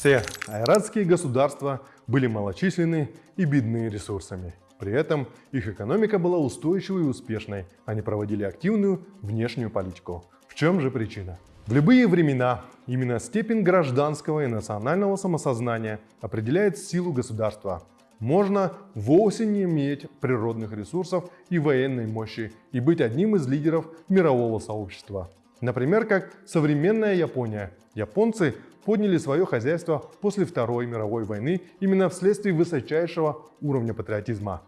Все айратские государства были малочисленны и бедны ресурсами. При этом их экономика была устойчивой и успешной, они проводили активную внешнюю политику. В чем же причина? В любые времена именно степень гражданского и национального самосознания определяет силу государства. Можно вовсе не иметь природных ресурсов и военной мощи и быть одним из лидеров мирового сообщества. Например, как современная Япония. Японцы подняли свое хозяйство после Второй мировой войны именно вследствие высочайшего уровня патриотизма.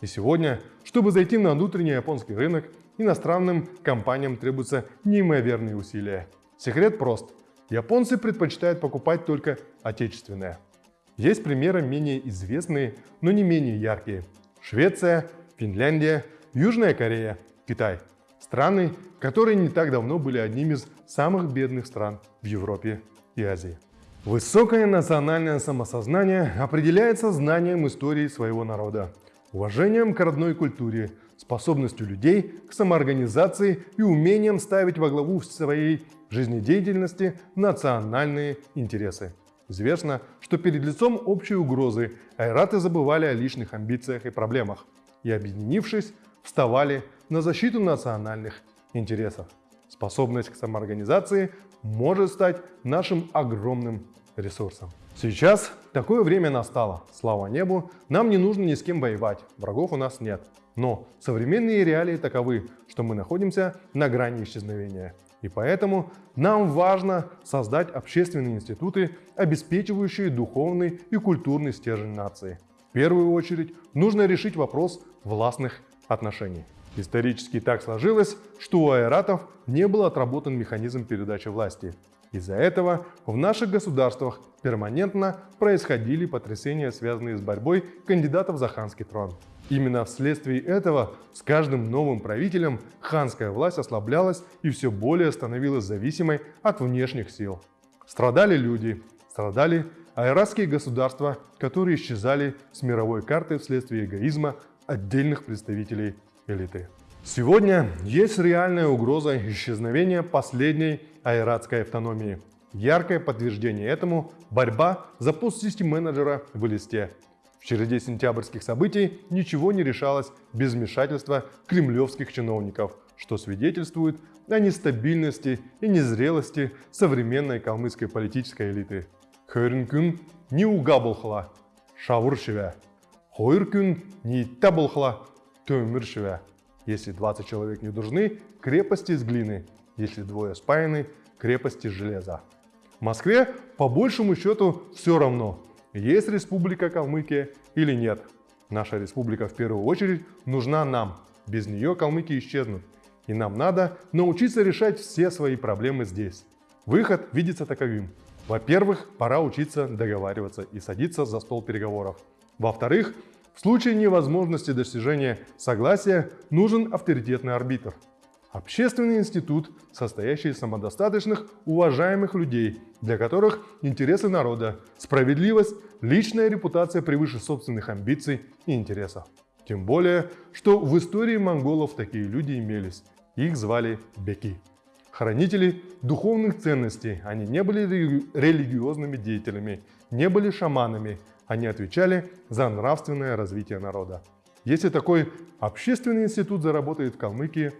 И сегодня, чтобы зайти на внутренний японский рынок, иностранным компаниям требуются неимоверные усилия. Секрет прост. Японцы предпочитают покупать только отечественное. Есть примеры менее известные, но не менее яркие. Швеция, Финляндия, Южная Корея, Китай. Страны, которые не так давно были одними из самых бедных стран в Европе и Азии. Высокое национальное самосознание определяется знанием истории своего народа, уважением к родной культуре, способностью людей к самоорганизации и умением ставить во главу своей жизнедеятельности национальные интересы. Известно, что перед лицом общей угрозы айраты забывали о личных амбициях и проблемах и, объединившись, вставали на защиту национальных интересов. Способность к самоорганизации может стать нашим огромным ресурсом. Сейчас такое время настало. Слава небу, нам не нужно ни с кем воевать, врагов у нас нет. Но современные реалии таковы, что мы находимся на грани исчезновения. И поэтому нам важно создать общественные институты, обеспечивающие духовный и культурный стержень нации. В первую очередь нужно решить вопрос властных отношений. Исторически так сложилось, что у айратов не был отработан механизм передачи власти. Из-за этого в наших государствах перманентно происходили потрясения, связанные с борьбой кандидатов за ханский трон. Именно вследствие этого с каждым новым правителем ханская власть ослаблялась и все более становилась зависимой от внешних сил. Страдали люди, страдали айратские государства, которые исчезали с мировой карты вследствие эгоизма отдельных представителей элиты. Сегодня есть реальная угроза исчезновения последней айратской автономии. Яркое подтверждение этому – борьба за пост систем-менеджера в листе. В череде сентябрьских событий ничего не решалось без вмешательства кремлевских чиновников, что свидетельствует о нестабильности и незрелости современной калмыцкой политической элиты. Хөрін не угабылхла, шавур Хойыр не табылхла, Тёмир Если 20 человек не нужны, крепости из глины. Если двое спаяны, крепости из железа. В Москве по большему счету все равно, есть республика Калмыкия или нет. Наша республика в первую очередь нужна нам. Без нее калмыки исчезнут. И нам надо научиться решать все свои проблемы здесь. Выход видится таковым. Во-первых, пора учиться договариваться и садиться за стол переговоров. Во-вторых, в случае невозможности достижения согласия нужен авторитетный арбитр. Общественный институт, состоящий из самодостаточных, уважаемых людей, для которых интересы народа, справедливость, личная репутация превыше собственных амбиций и интересов. Тем более, что в истории монголов такие люди имелись. Их звали беки. Хранители духовных ценностей, они не были религиозными деятелями, не были шаманами, они отвечали за нравственное развитие народа. Если такой общественный институт заработает в Калмыкии,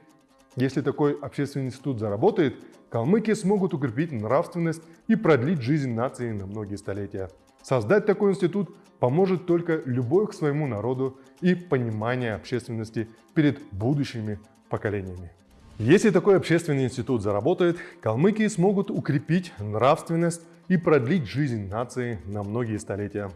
если такой общественный институт заработает, калмыки смогут укрепить нравственность и продлить жизнь нации на многие столетия. Создать такой институт поможет только любовь к своему народу и понимание общественности перед будущими поколениями. Если такой общественный институт заработает, калмыки смогут укрепить нравственность и продлить жизнь нации на многие столетия.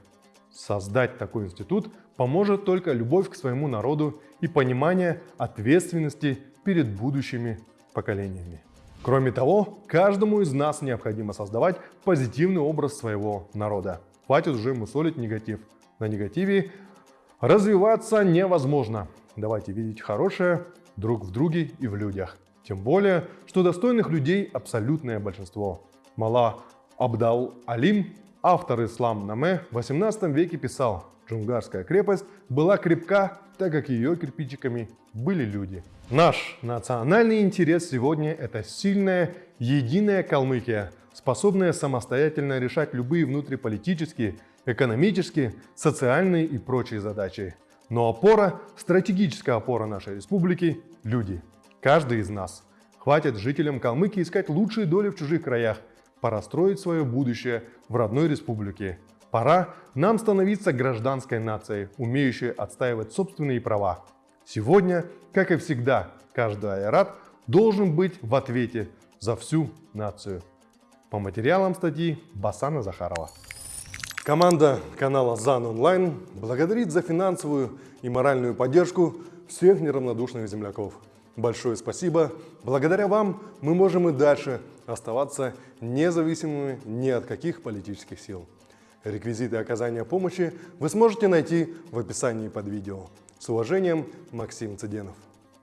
Создать такой институт поможет только любовь к своему народу и понимание ответственности перед будущими поколениями. Кроме того, каждому из нас необходимо создавать позитивный образ своего народа. Хватит уже мусолить негатив. На негативе развиваться невозможно. Давайте видеть хорошее друг в друге и в людях. Тем более, что достойных людей абсолютное большинство. Мала Абдал Алим Автор Ислам Наме в 18 веке писал, Джунгарская крепость была крепка, так как ее кирпичиками были люди. Наш национальный интерес сегодня – это сильная, единая Калмыкия способная самостоятельно решать любые внутриполитические, экономические, социальные и прочие задачи. Но опора, стратегическая опора нашей республики – люди. Каждый из нас. Хватит жителям Калмыкии искать лучшие доли в чужих краях. Пора строить свое будущее в родной республике. Пора нам становиться гражданской нацией, умеющей отстаивать собственные права. Сегодня, как и всегда, каждый айрат должен быть в ответе за всю нацию. По материалам статьи Басана Захарова. Команда канала ЗАН Онлайн благодарит за финансовую и моральную поддержку всех неравнодушных земляков. Большое спасибо. Благодаря вам мы можем и дальше оставаться независимыми ни от каких политических сил. Реквизиты оказания помощи вы сможете найти в описании под видео. С уважением, Максим Цыденов.